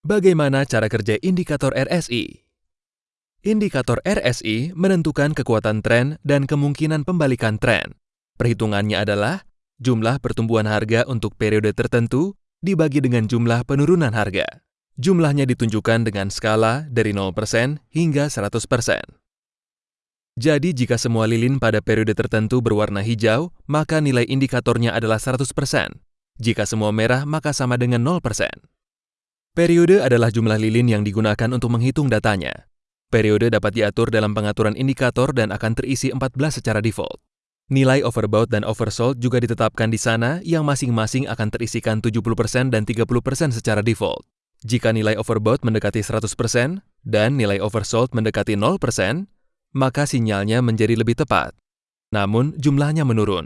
Bagaimana cara kerja indikator RSI? Indikator RSI menentukan kekuatan tren dan kemungkinan pembalikan tren. Perhitungannya adalah jumlah pertumbuhan harga untuk periode tertentu dibagi dengan jumlah penurunan harga. Jumlahnya ditunjukkan dengan skala dari 0% hingga 100%. Jadi jika semua lilin pada periode tertentu berwarna hijau, maka nilai indikatornya adalah 100%. Jika semua merah, maka sama dengan 0%. Periode adalah jumlah lilin yang digunakan untuk menghitung datanya. Periode dapat diatur dalam pengaturan indikator dan akan terisi 14 secara default. Nilai overbought dan oversold juga ditetapkan di sana yang masing-masing akan terisikan 70% dan 30% secara default. Jika nilai overbought mendekati 100% dan nilai oversold mendekati 0%, maka sinyalnya menjadi lebih tepat. Namun, jumlahnya menurun.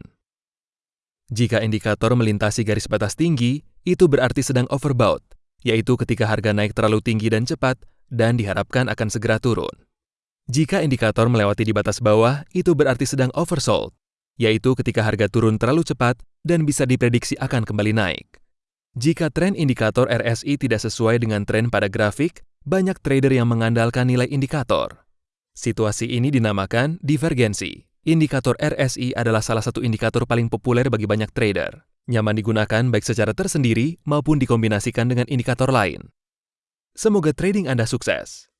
Jika indikator melintasi garis batas tinggi, itu berarti sedang overbought yaitu ketika harga naik terlalu tinggi dan cepat dan diharapkan akan segera turun. Jika indikator melewati di batas bawah, itu berarti sedang oversold, yaitu ketika harga turun terlalu cepat dan bisa diprediksi akan kembali naik. Jika tren indikator RSI tidak sesuai dengan tren pada grafik, banyak trader yang mengandalkan nilai indikator. Situasi ini dinamakan divergensi. Indikator RSI adalah salah satu indikator paling populer bagi banyak trader. Nyaman digunakan baik secara tersendiri maupun dikombinasikan dengan indikator lain. Semoga trading Anda sukses.